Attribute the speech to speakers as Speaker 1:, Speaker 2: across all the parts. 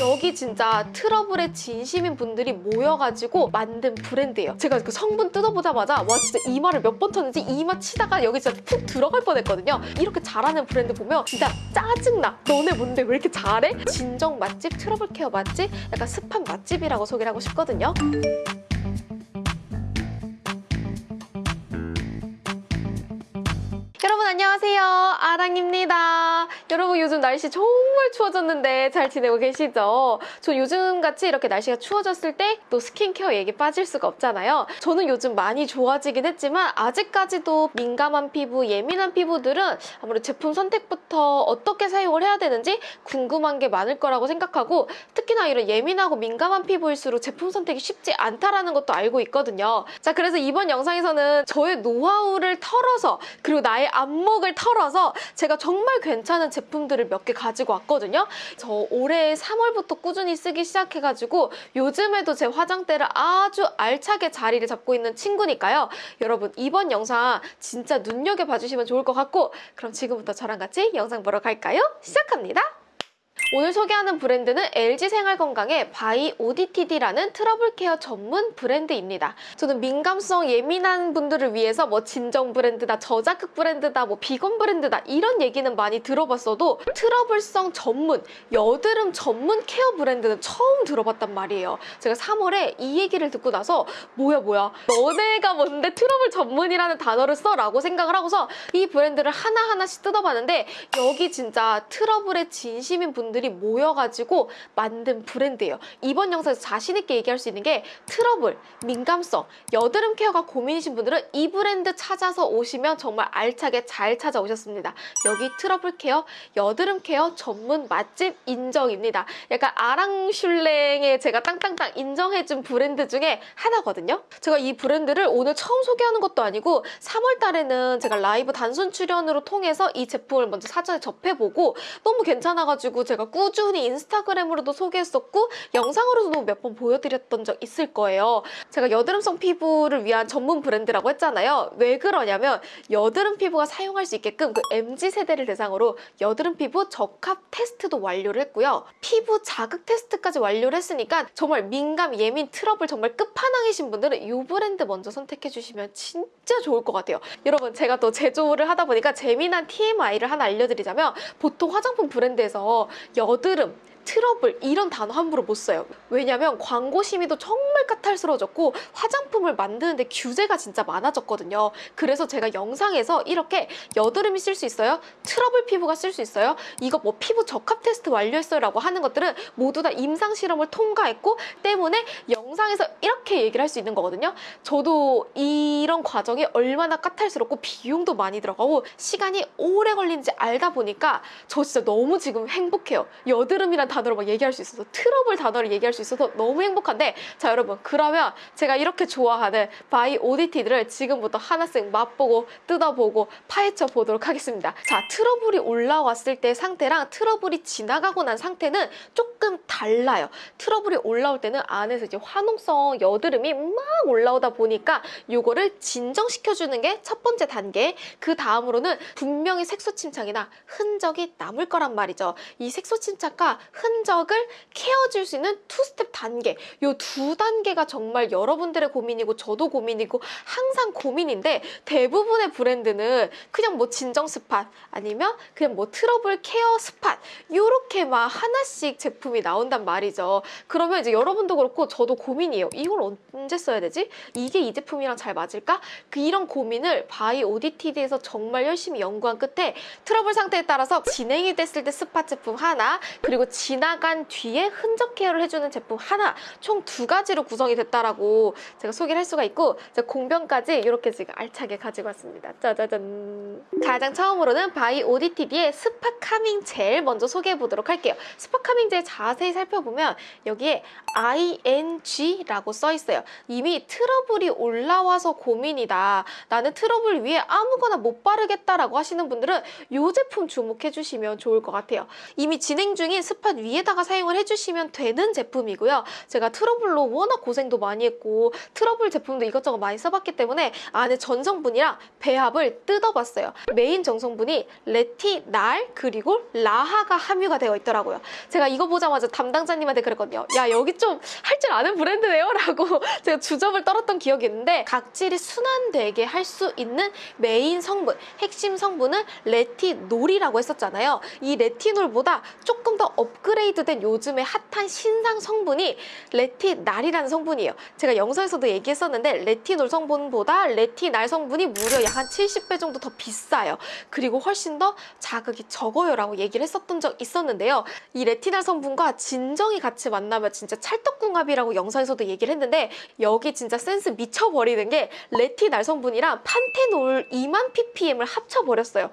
Speaker 1: 여기 진짜 트러블에 진심인 분들이 모여가지고 만든 브랜드예요. 제가 그 성분 뜯어보자마자 와 진짜 이마를 몇 번 쳤는지 이마 치다가 여기 진짜 푹 들어갈 뻔했거든요. 이렇게 잘하는 브랜드 보면 진짜 짜증나. 너네 뭔데 왜 이렇게 잘해? 진정 맛집, 트러블 케어 맛집, 약간 습한 맛집이라고 소개를 하고 싶거든요. 여러분 안녕하세요 아랑입니다 여러분 요즘 날씨 정말 추워졌는데 잘 지내고 계시죠? 저 요즘같이 이렇게 날씨가 추워졌을 때 또 스킨케어 얘기 빠질 수가 없잖아요 저는 요즘 많이 좋아지긴 했지만 아직까지도 민감한 피부, 예민한 피부들은 아무래도 제품 선택부터 어떻게 사용을 해야 되는지 궁금한 게 많을 거라고 생각하고 특히나 이런 예민하고 민감한 피부일수록 제품 선택이 쉽지 않다라는 것도 알고 있거든요 자 그래서 이번 영상에서는 저의 노하우를 털어서 그리고 나의 안목을 털어서 제가 정말 괜찮은 제품들을 몇 개 가지고 왔거든요. 저 올해 3월부터 꾸준히 쓰기 시작해가지고 요즘에도 제 화장대를 아주 알차게 자리를 잡고 있는 친구니까요. 여러분 이번 영상 진짜 눈여겨봐 주시면 좋을 것 같고 그럼 지금부터 저랑 같이 영상 보러 갈까요? 시작합니다. 오늘 소개하는 브랜드는 LG생활건강의 바이 ODTD라는 트러블 케어 전문 브랜드입니다. 저는 민감성 예민한 분들을 위해서 뭐 진정 브랜드다, 저자극 브랜드다, 뭐 비건 브랜드다 이런 얘기는 많이 들어봤어도 트러블성 전문, 여드름 전문 케어 브랜드는 처음 들어봤단 말이에요. 제가 3월에 이 얘기를 듣고 나서 뭐야 뭐야 너네가 뭔데 트러블 전문이라는 단어를 써? 라고 생각을 하고서 이 브랜드를 하나하나씩 뜯어봤는데 여기 진짜 트러블에 진심인 분들 이 모여가지고 만든 브랜드예요. 이번 영상에서 자신 있게 얘기할 수 있는 게 트러블, 민감성, 여드름 케어가 고민이신 분들은 이 브랜드 찾아서 오시면 정말 알차게 잘 찾아오셨습니다. 여기 트러블 케어, 여드름 케어 전문 맛집 인정입니다. 약간 아랑슐랭에 제가 땅땅땅 인정해준 브랜드 중에 하나거든요. 제가 이 브랜드를 오늘 처음 소개하는 것도 아니고 3월 달에는 제가 라이브 단순 출연으로 통해서 이 제품을 먼저 사전에 접해보고 너무 괜찮아가지고 제가 꾸준히 인스타그램으로도 소개했었고 영상으로도 몇 번 보여드렸던 적 있을 거예요. 제가 여드름성 피부를 위한 전문 브랜드라고 했잖아요. 왜 그러냐면 여드름 피부가 사용할 수 있게끔 그 MZ세대를 대상으로 여드름 피부 적합 테스트도 완료를 했고요. 피부 자극 테스트까지 완료를 했으니까 정말 민감, 예민, 트러블 정말 끝판왕이신 분들은 이 브랜드 먼저 선택해 주시면 진짜 좋을 것 같아요. 여러분 제가 또 제조를 하다 보니까 재미난 TMI를 하나 알려드리자면 보통 화장품 브랜드에서 여드름, 트러블 이런 단어 함부로 못 써요. 왜냐면 광고 심의도 정말 까탈스러워졌고 화장품을 만드는데 규제가 진짜 많아졌거든요. 그래서 제가 영상에서 이렇게 여드름이 쓸 수 있어요? 트러블 피부가 쓸 수 있어요? 이거 뭐 피부 적합 테스트 완료했어요 라고 하는 것들은 모두 다 임상 실험을 통과했고 때문에 영상에서 이렇게 얘기를 할 수 있는 거거든요. 저도 이런 과정이 얼마나 까탈스럽고 비용도 많이 들어가고 시간이 오래 걸리는지 알다 보니까 저 진짜 너무 지금 행복해요. 여드름이란 단어로 막 얘기할 수 있어서 트러블 단어를 얘기할 수 있어서 너무 행복한데 자 여러분 그러면 제가 이렇게 좋아하는 바이 오디티디를 지금부터 하나씩 맛보고 뜯어보고 파헤쳐 보도록 하겠습니다. 자 트러블이 올라왔을 때 상태랑 트러블이 지나가고 난 상태는 조금 달라요. 트러블이 올라올 때는 안에서 이제 화농성 여드름이 막 올라오다 보니까 요거를 진정시켜주는 게 첫 번째 단계 그 다음으로는 분명히 색소 침착이나 흔적이 남을 거란 말이죠. 이 색소 침착과 흔 적을 케어줄 수 있는 two step 단계 요두 단계가 정말 여러분들의 고민이고 저도 고민이고 항상 고민인데 대부분의 브랜드는 그냥 뭐 진정 spot 아니면 그냥 뭐 트러블 케어 spot 요렇게 막 하나씩 제품이 나온단 말이죠 그러면 이제 여러분도 그렇고 저도 고민이에요 이걸 언제 써야 되지? 이게 이 제품이랑 잘 맞을까? 그 이런 고민을 바이오디티디에서 정말 열심히 연구한 끝에 트러블 상태에 따라서 진행이 됐을 때 spot 제품 하나 그리고 지나간 뒤에 흔적 케어를 해주는 제품 하나 총 두 가지로 구성이 됐다라고 제가 소개를 할 수가 있고 제가 공병까지 이렇게 지금 알차게 가지고 왔습니다. 짜자잔. 가장 처음으로는 바이오디티디의 spot calming gel 먼저 소개해 보도록 할게요. spot calming gel 자세히 살펴보면 여기에 ING라고 써 있어요. 이미 트러블이 올라와서 고민이다. 나는 트러블 위에 아무거나 못 바르겠다라고 하시는 분들은 이 제품 주목해 주시면 좋을 것 같아요. 이미 진행 중인 spot 위 에다가 사용을 해주시면 되는 제품이고요. 제가 트러블로 워낙 고생도 많이 했고 트러블 제품도 이것저것 많이 써봤기 때문에 안에 전성분이랑 배합을 뜯어봤어요. 메인 성분이 레티날 그리고 라하가 함유가 되어 있더라고요. 제가 이거 보자마자 담당자님한테 그랬거든요. 야 여기 좀 할 줄 아는 브랜드네요 라고 제가 주접을 떨었던 기억이 있는데 각질이 순환되게 할 수 있는 메인 성분 핵심 성분은 레티놀이라고 했었잖아요. 이 레티놀보다 조금 더 업그레이드 된 요즘의 핫한 신상 성분이 레티날이라는 성분이에요. 제가 영상에서도 얘기했었는데 레티놀 성분보다 레티날 성분이 무려 약 한 70배 정도 더 비싸요. 그리고 훨씬 더 자극이 적어요 라고 얘기를 했었던 적 있었는데요. 이 레티날 성분과 진정이 같이 만나면 진짜 찰떡궁합이라고 영상에서도 얘기를 했는데 여기 진짜 센스 미쳐버리는 게 레티날 성분이랑 판테놀 2만 ppm을 합쳐버렸어요.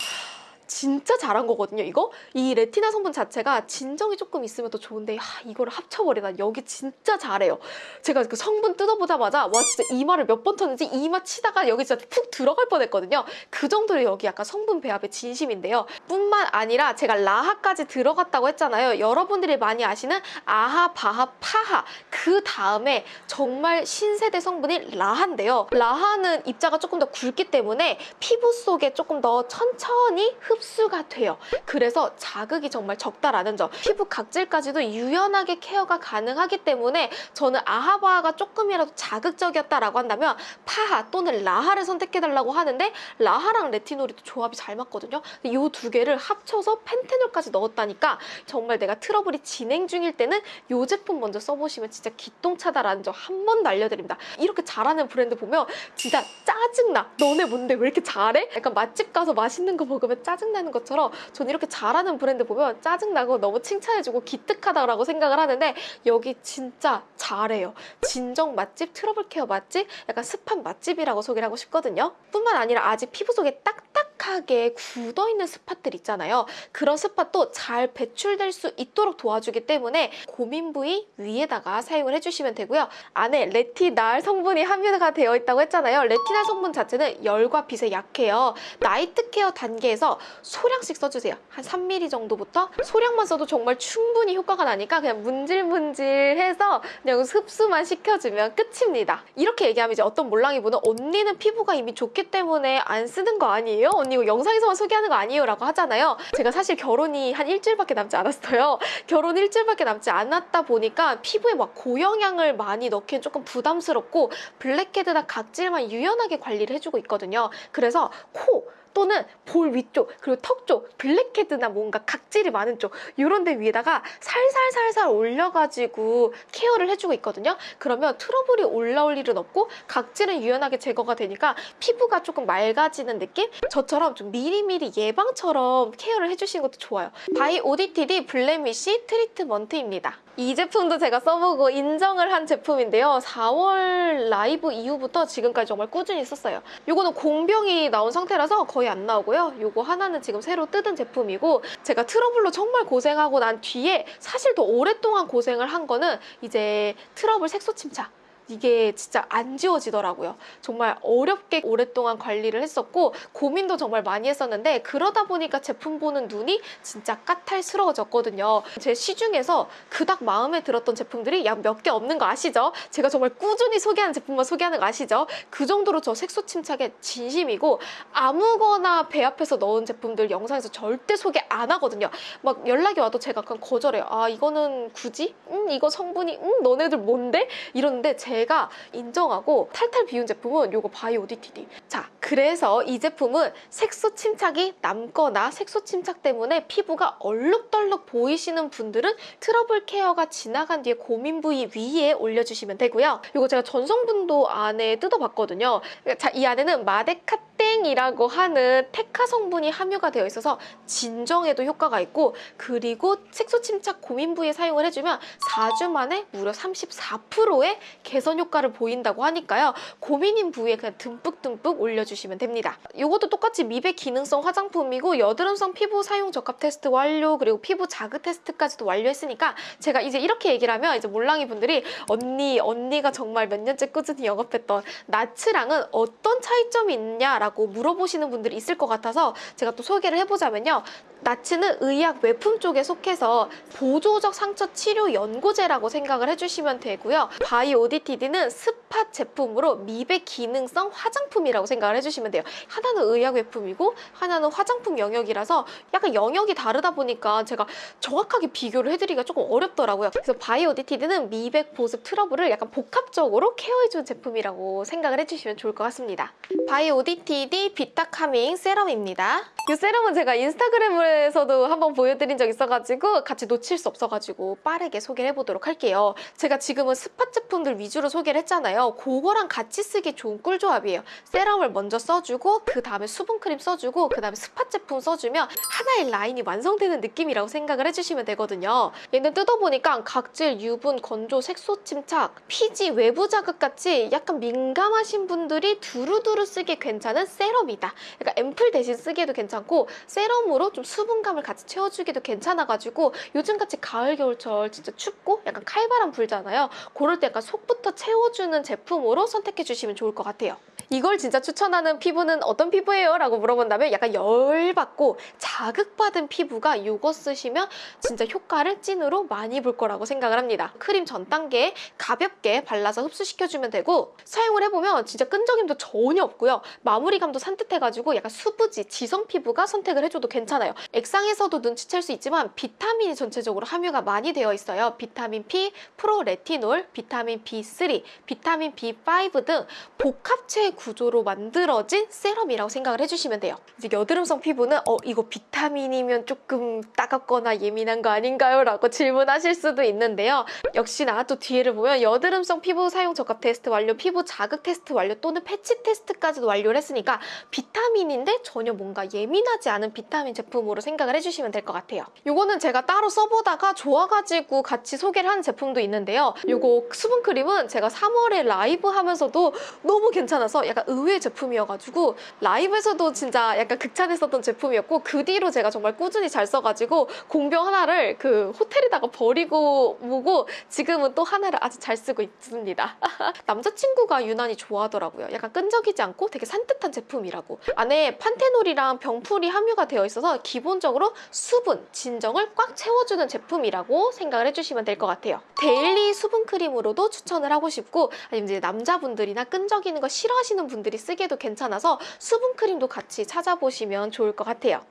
Speaker 1: 진짜 잘한 거거든요, 이거? 이 레티나 성분 자체가 진정이 조금 있으면 더 좋은데, 하, 이거를 합쳐버리다. 여기 진짜 잘해요. 제가 그 성분 뜯어보자마자, 와, 진짜 이마를 몇 번 쳤는지 이마 치다가 여기 진짜 푹 들어갈 뻔 했거든요. 그 정도로 여기 약간 성분 배합의 진심인데요. 뿐만 아니라 제가 라하까지 들어갔다고 했잖아요. 여러분들이 많이 아시는 아하, 바하, 파하. 그 다음에 정말 신세대 성분이 라하인데요. 라하는 입자가 조금 더 굵기 때문에 피부 속에 조금 더 천천히 흡수가 돼요. 그래서 자극이 정말 적다라는 점. 피부 각질까지도 유연하게 케어가 가능하기 때문에 저는 아하바하가 조금이라도 자극적이었다라고 한다면 파하 또는 라하를 선택해달라고 하는데 라하랑 레티놀이 또 조합이 잘 맞거든요. 이 두 개를 합쳐서 펜테놀까지 넣었다니까 정말 내가 트러블이 진행 중일 때는 이 제품 먼저 써보시면 진짜 기똥차다라는 점 한 번 날려드립니다. 이렇게 잘하는 브랜드 보면 진짜 짜증나. 너네 뭔데 왜 이렇게 잘해? 약간 맛집 가서 맛있는 거 먹으면 짜증나는 것처럼 전 이렇게 잘하는 브랜드 보면 짜증나고 너무 칭찬해주고 기특하다라고 생각을 하는데 여기 진짜 잘해요. 진정 맛집, 트러블 케어 맛집, 약간 spot 맛집이라고 소개를 하고 싶거든요. 뿐만 아니라 아직 피부 속에 딱딱 하게 굳어있는 spot들 있잖아요. 그런 spot도 잘 배출될 수 있도록 도와주기 때문에 고민 부위 위에다가 사용을 해주시면 되고요. 안에 레티날 성분이 함유가 되어 있다고 했잖아요. 레티날 성분 자체는 열과 빛에 약해요. night care 단계에서 소량씩 써주세요. 한 3mm 정도부터 소량만 써도 정말 충분히 효과가 나니까 그냥 문질문질해서 그냥 흡수만 시켜주면 끝입니다. 이렇게 얘기하면 이제 어떤 몰랑이 분은 언니는 피부가 이미 좋기 때문에 안 쓰는 거 아니에요? 언니 이거 영상에서만 소개하는 거 아니에요? 라고 하잖아요. 제가 사실 결혼이 한 일주일밖에 남지 않았어요. 결혼 일주일밖에 남지 않았다 보니까 피부에 막 고영양을 많이 넣기엔 조금 부담스럽고 블랙헤드나 각질만 유연하게 관리를 해주고 있거든요. 그래서 코 또는 볼 위쪽 그리고 턱 쪽 블랙헤드나 뭔가 각질이 많은 쪽 이런 데 위에다가 살살살살 올려가지고 케어를 해주고 있거든요. 그러면 트러블이 올라올 일은 없고 각질은 유연하게 제거가 되니까 피부가 조금 맑아지는 느낌? 저처럼 좀 미리미리 예방처럼 케어를 해주시는 것도 좋아요. 바이오디티디 blemish treatment입니다. 이 제품도 제가 써보고 인정을 한 제품인데요. 4월 라이브 이후부터 지금까지 정말 꾸준히 썼어요. 이거는 공병이 나온 상태라서 거의 안 나오고요. 이거 하나는 지금 새로 뜯은 제품이고 제가 트러블로 정말 고생하고 난 뒤에 사실 더 오랫동안 고생을 한 거는 이제 트러블 색소 침착 이게 진짜 안 지워지더라고요. 정말 어렵게 오랫동안 관리를 했었고 고민도 정말 많이 했었는데 그러다 보니까 제품 보는 눈이 진짜 까탈스러워졌거든요. 제 시중에서 그닥 마음에 들었던 제품들이 약 몇 개 없는 거 아시죠? 제가 정말 꾸준히 소개하는 제품만 소개하는 거 아시죠? 그 정도로 저 색소 침착에 진심이고 아무거나 배합해서 넣은 제품들 영상에서 절대 소개 안 하거든요. 막 연락이 와도 제가 그냥 거절해요. 아 이거는 굳이? 음 이거 성분이 음 너네들 뭔데? 이러는데 제가 인정하고 탈탈 비운 제품은 요거 바이오디티디. 자 그래서 이 제품은 색소 침착이 남거나 색소 침착 때문에 피부가 얼룩덜룩 보이시는 분들은 트러블 케어가 지나간 뒤에 고민 부위 위에 올려주시면 되고요. 이거 제가 전성분도 안에 뜯어봤거든요. 자, 이 안에는 마데카땡이라고 하는 테카 성분이 함유가 되어 있어서 진정에도 효과가 있고 그리고 색소 침착 고민 부위에 사용을 해주면 4주 만에 무려 34%의 개선 개선 효과를 보인다고 하니까요. 고민인 부위에 그냥 듬뿍듬뿍 올려주시면 됩니다. 이것도 똑같이 미백 기능성 화장품이고 여드름성 피부 사용 적합 테스트 완료 그리고 피부 자극 테스트까지도 완료했으니까 제가 이제 이렇게 얘기를 하면 이제 몰랑이 분들이 언니 언니가 정말 몇 년째 꾸준히 영업했던 나츠랑은 어떤 차이점이 있냐라고 물어보시는 분들이 있을 것 같아서 제가 또 소개를 해보자면요. 나츠는 의약 외품 쪽에 속해서 보조적 상처 치료 연고제라고 생각을 해주시면 되고요. 바이오디티디는 spot 제품으로 미백 기능성 화장품이라고 생각을 해주시면 돼요. 하나는 의약 외품이고 하나는 화장품 영역이라서 약간 영역이 다르다 보니까 제가 정확하게 비교를 해드리기가 조금 어렵더라고요. 그래서 바이오디티디는 미백 보습 트러블을 약간 복합적으로 케어해주는 제품이라고 생각을 해주시면 좋을 것 같습니다. 바이오디티디 vita calming serum입니다. 이 세럼은 제가 인스타그램에서도 한번 보여드린 적 있어가지고 같이 놓칠 수 없어가지고 빠르게 소개를 해보도록 할게요. 제가 지금은 spot 제품들 위주로 소개를 했잖아요. 그거랑 같이 쓰기 좋은 꿀조합이에요. 세럼을 먼저 써주고 그 다음에 수분크림 써주고 그 다음에 spot 제품 써주면 하나의 라인이 완성되는 느낌이라고 생각을 해주시면 되거든요. 얘는 뜯어보니까 각질, 유분, 건조, 색소 침착, 피지, 외부 자극 같이 약간 민감하신 분들이 두루두루 쓰기 괜찮은 세럼이다. 그러니까 앰플 대신 쓰기에도 괜찮고 세럼으로 좀 수분감을 같이 채워주기도 괜찮아가지고 요즘같이 가을, 겨울철 진짜 춥고 약간 칼바람 불잖아요. 그럴 때 약간 속부터 채워주는 제품으로 선택해 주시면 좋을 것 같아요. 이걸 진짜 추천하는 피부는 어떤 피부예요? 라고 물어본다면 약간 열받고 자극받은 피부가 이거 쓰시면 진짜 효과를 찐으로 많이 볼 거라고 생각을 합니다. 크림 전 단계에 가볍게 발라서 흡수시켜주면 되고 사용을 해보면 진짜 끈적임도 전혀 없고요. 마무리감도 산뜻해가지고 약간 수부지, 지성 피부가 선택을 해줘도 괜찮아요. 액상에서도 눈치챌 수 있지만 비타민이 전체적으로 함유가 많이 되어 있어요. 비타민 P, 프로레티놀, 비타민 B3, 비타민 B5 등 복합체 구조로 만들어진 세럼이라고 생각을 해주시면 돼요. 이제 여드름성 피부는 어 이거 비타민이면 조금 따갑거나 예민한 거 아닌가요? 라고 질문하실 수도 있는데요. 역시나 또 뒤에를 보면 여드름성 피부 사용 적합 테스트 완료, 피부 자극 테스트 완료 또는 패치 테스트까지도 완료를 했으니까 비타민인데 전혀 뭔가 예민하지 않은 비타민 제품으로 생각을 해주시면 될 것 같아요. 이거는 제가 따로 써보다가 좋아가지고 같이 소개를 하는 제품도 있는데요. 이거 수분크림은 제가 3월에 라이브 하면서도 너무 괜찮아서 약간 의외 제품이어가지고 라이브에서도 진짜 약간 극찬했었던 제품이었고 그 뒤로 제가 정말 꾸준히 잘 써가지고 공병 하나를 그 호텔에다가 버리고 오고 지금은 또 하나를 아주 잘 쓰고 있습니다. 남자친구가 유난히 좋아하더라고요. 약간 끈적이지 않고 되게 산뜻한 제품이라고. 안에 panthenol이랑 병풀이 함유가 되어 있어서 기본적으로 수분, 진정을 꽉 채워주는 제품이라고 생각을 해주시면 될 것 같아요. daily 수분 크림으로도 추천을 하고 싶고 아니면 이제 남자분들이나 끈적이는 거 싫어하시는 분들이 쓰기에도 괜찮아서 수분 크림도 같이 찾아보시면 좋을 것 같아요.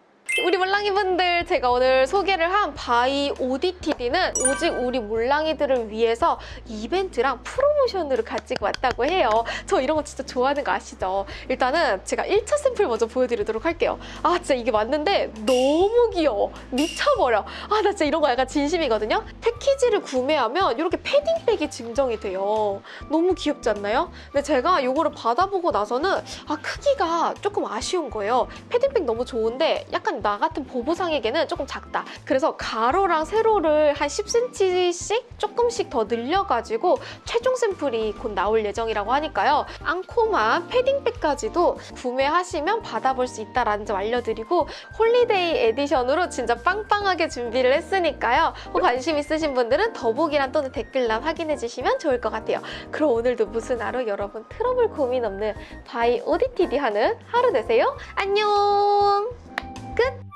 Speaker 1: 우리 몰랑이분들 제가 오늘 소개를 한 바이 오디티디는 오직 우리 몰랑이들을 위해서 이벤트랑 프로모션으로 가지고 왔다고 해요. 저 이런 거 진짜 좋아하는 거 아시죠? 일단은 제가 1차 샘플 먼저 보여드리도록 할게요. 아 진짜 이게 맞는데 너무 귀여워. 미쳐버려. 아 나 진짜 이런 거 약간 진심이거든요. 패키지를 구매하면 이렇게 패딩백이 증정이 돼요. 너무 귀엽지 않나요? 근데 제가 이거를 받아보고 나서는 아 크기가 조금 아쉬운 거예요. 패딩백 너무 좋은데 약간 나 같은 보부상에게는 조금 작다. 그래서 가로랑 세로를 한 10cm씩 조금씩 더 늘려가지고 최종 샘플이 곧 나올 예정이라고 하니까요. 앙코만 패딩백까지도 구매하시면 받아볼 수 있다라는 점 알려드리고 holiday edition으로 진짜 빵빵하게 준비를 했으니까요. 혹 관심 있으신 분들은 더보기란 또는 댓글란 확인해주시면 좋을 것 같아요. 그럼 오늘도 무슨 하루 여러분 트러블 고민 없는 바이 오디티디 하는 하루 되세요. 안녕! 끝!